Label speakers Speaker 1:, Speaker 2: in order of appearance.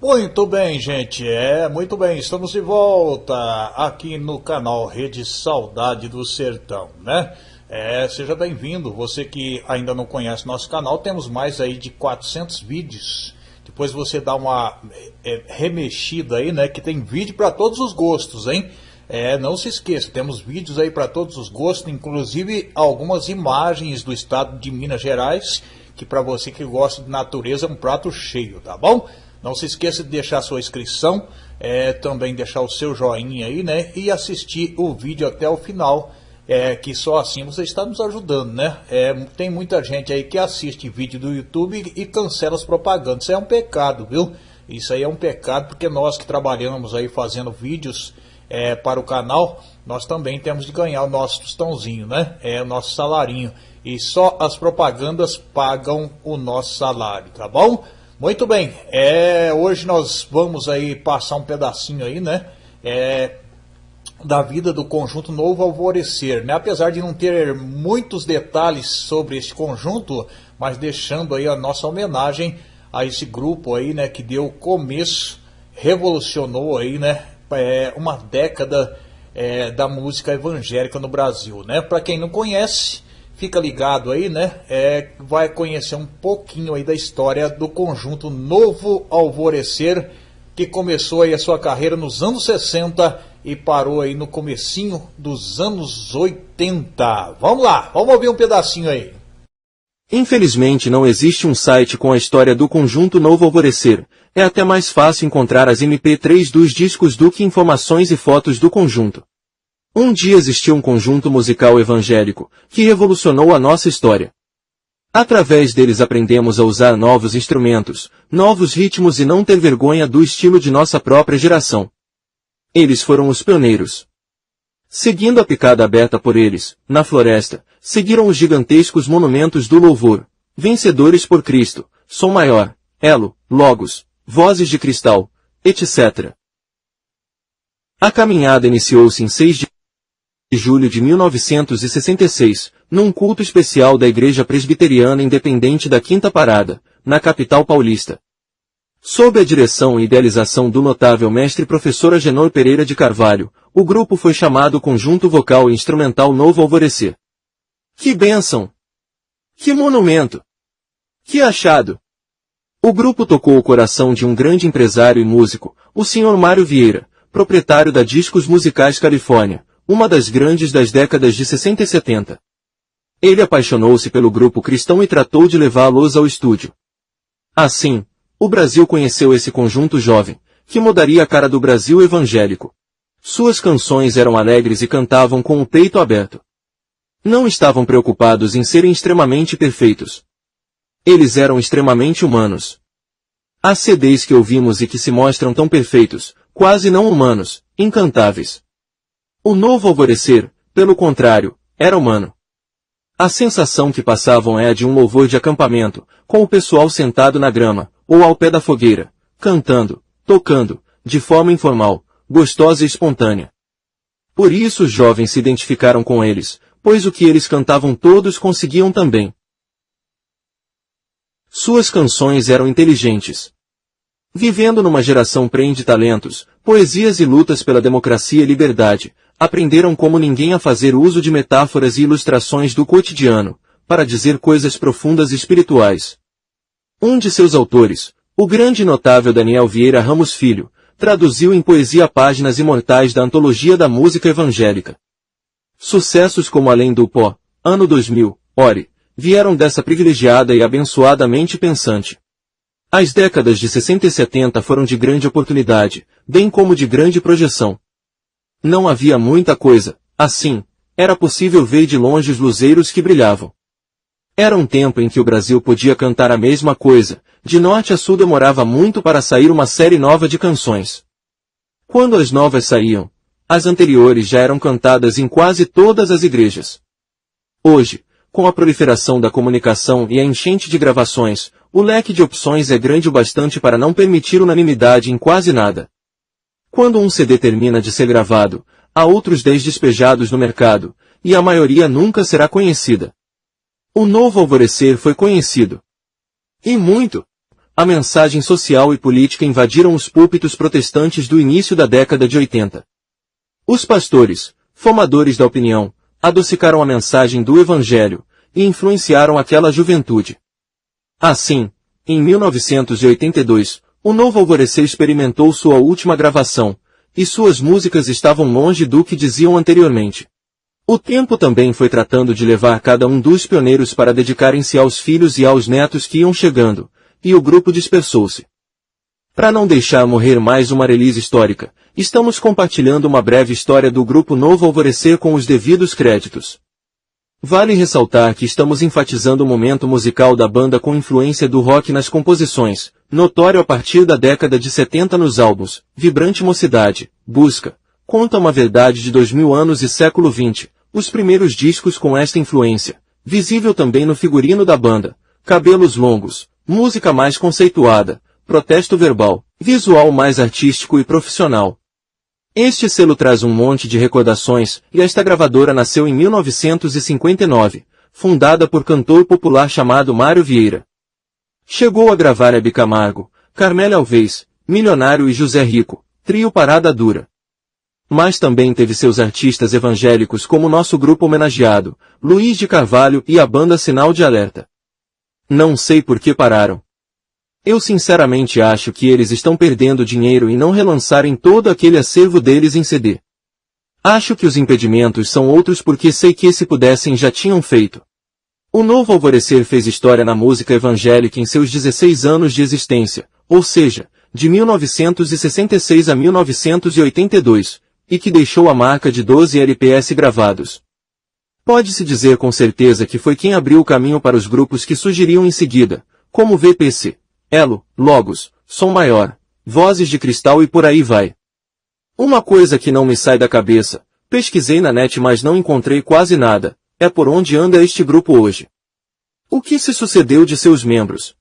Speaker 1: Muito bem, gente. É, muito bem. Estamos de volta aqui no canal Rede Saudade do Sertão, né? É, seja bem-vindo. Você que ainda não conhece nosso canal, temos mais aí de 400 vídeos. Depois você dá uma é, remexida aí, né? Que tem vídeo para todos os gostos, hein? É, não se esqueça, temos vídeos aí para todos os gostos, inclusive algumas imagens do estado de Minas Gerais, que para você que gosta de natureza é um prato cheio, tá bom? Não se esqueça de deixar sua inscrição, é, também deixar o seu joinha aí, né? E assistir o vídeo até o final, é, que só assim você está nos ajudando, né? É, tem muita gente aí que assiste vídeo do YouTube e cancela as propagandas. Isso é um pecado, viu? Isso aí é um pecado porque nós que trabalhamos aí fazendo vídeos é, para o canal, nós também temos de ganhar o nosso tostãozinho, né? É o nosso salarinho. E só as propagandas pagam o nosso salário, tá bom? Muito bem, é, hoje nós vamos aí passar um pedacinho aí, né? É, da vida do conjunto Novo Alvorecer, né? Apesar de não ter muitos detalhes sobre este conjunto, mas deixando aí a nossa homenagem a esse grupo aí, né? Que deu começo, revolucionou aí, né? É, uma década é, da música evangélica no Brasil, né? Para quem não conhece, fica ligado aí, né? É, vai conhecer um pouquinho aí da história do conjunto Novo Alvorecer, que começou aí a sua carreira nos anos 60 e parou aí no comecinho dos anos 80. Vamos lá, vamos ouvir um pedacinho aí.
Speaker 2: Infelizmente não existe um site com a história do conjunto Novo Alvorecer. É até mais fácil encontrar as MP3 dos discos do que informações e fotos do conjunto. Um dia existiu um conjunto musical evangélico, que revolucionou a nossa história. Através deles aprendemos a usar novos instrumentos, novos ritmos e não ter vergonha do estilo de nossa própria geração. Eles foram os pioneiros. Seguindo a picada aberta por eles, na floresta, seguiram os gigantescos monumentos do louvor, vencedores por Cristo, Som Maior, Elo, Logos, Vozes de Cristal, etc. A caminhada iniciou-se em 6 de de julho de 1966, num culto especial da Igreja Presbiteriana Independente da Quinta Parada, na capital paulista. Sob a direção e idealização do notável mestre professor Agenor Pereira de Carvalho, o grupo foi chamado Conjunto Vocal e Instrumental Novo Alvorecer. Que bênção! Que monumento! Que achado! O grupo tocou o coração de um grande empresário e músico, o Sr. Mário Vieira, proprietário da Discos Musicais Califórnia, uma das grandes das décadas de 60 e 70. Ele apaixonou-se pelo grupo cristão e tratou de levá-los ao estúdio. Assim, o Brasil conheceu esse conjunto jovem, que mudaria a cara do Brasil evangélico. Suas canções eram alegres e cantavam com o peito aberto. Não estavam preocupados em serem extremamente perfeitos. Eles eram extremamente humanos. Há CDs que ouvimos e que se mostram tão perfeitos, quase não humanos, incantáveis. O novo alvorecer, pelo contrário, era humano. A sensação que passavam é a de um louvor de acampamento, com o pessoal sentado na grama, ou ao pé da fogueira, cantando, tocando, de forma informal, gostosa e espontânea. Por isso os jovens se identificaram com eles, pois o que eles cantavam todos conseguiam também. Suas canções eram inteligentes. Vivendo numa geração prende talentos, poesias e lutas pela democracia e liberdade, aprenderam como ninguém a fazer uso de metáforas e ilustrações do cotidiano, para dizer coisas profundas e espirituais. Um de seus autores, o grande e notável Daniel Vieira Ramos Filho, traduziu em poesia páginas imortais da antologia da música evangélica. Sucessos como Além do Pó, Ano 2000, Ore, vieram dessa privilegiada e abençoada mente pensante. As décadas de 60 e 70 foram de grande oportunidade, bem como de grande projeção. Não havia muita coisa, assim, era possível ver de longe os luzeiros que brilhavam. Era um tempo em que o Brasil podia cantar a mesma coisa, de norte a sul demorava muito para sair uma série nova de canções. Quando as novas saíam, as anteriores já eram cantadas em quase todas as igrejas. Hoje, com a proliferação da comunicação e a enchente de gravações, o leque de opções é grande o bastante para não permitir unanimidade em quase nada. Quando um CD termina de ser gravado, há outros 10 despejados no mercado, e a maioria nunca será conhecida. O novo alvorecer foi conhecido. E muito. a mensagem social e política invadiram os púlpitos protestantes do início da década de 80. Os pastores, formadores da opinião, adocicaram a mensagem do Evangelho e influenciaram aquela juventude. Assim, em 1982, o Novo Alvorecer experimentou sua última gravação, e suas músicas estavam longe do que diziam anteriormente. O tempo também foi tratando de levar cada um dos pioneiros para dedicarem-se aos filhos e aos netos que iam chegando, e o grupo dispersou-se. Para não deixar morrer mais uma release histórica, estamos compartilhando uma breve história do grupo Novo Alvorecer com os devidos créditos. Vale ressaltar que estamos enfatizando o momento musical da banda com influência do rock nas composições, notório a partir da década de 70 nos álbuns, Vibrante Mocidade, Busca, Conta uma Verdade de 2000 anos e Século XX, os primeiros discos com esta influência, visível também no figurino da banda, Cabelos Longos, música mais conceituada, protesto verbal, visual mais artístico e profissional. Este selo traz um monte de recordações, e esta gravadora nasceu em 1959, fundada por cantor popular chamado Mário Vieira. Chegou a gravar Hebe Camargo, Carmélia Alves, Milionário e José Rico, trio Parada Dura. Mas também teve seus artistas evangélicos como nosso grupo homenageado, Luiz de Carvalho e a banda Sinal de Alerta. Não sei por que pararam. Eu sinceramente acho que eles estão perdendo dinheiro e não relançarem todo aquele acervo deles em CD. Acho que os impedimentos são outros porque sei que se pudessem já tinham feito. O Novo Alvorecer fez história na música evangélica em seus 16 anos de existência, ou seja, de 1966 a 1982, e que deixou a marca de 12 LPS gravados. Pode-se dizer com certeza que foi quem abriu o caminho para os grupos que surgiriam em seguida, como VPC, Elo, Logos, Som Maior, Vozes de Cristal e por aí vai. Uma coisa que não me sai da cabeça, pesquisei na net mas não encontrei quase nada, é por onde anda este grupo hoje. O que se sucedeu de seus membros?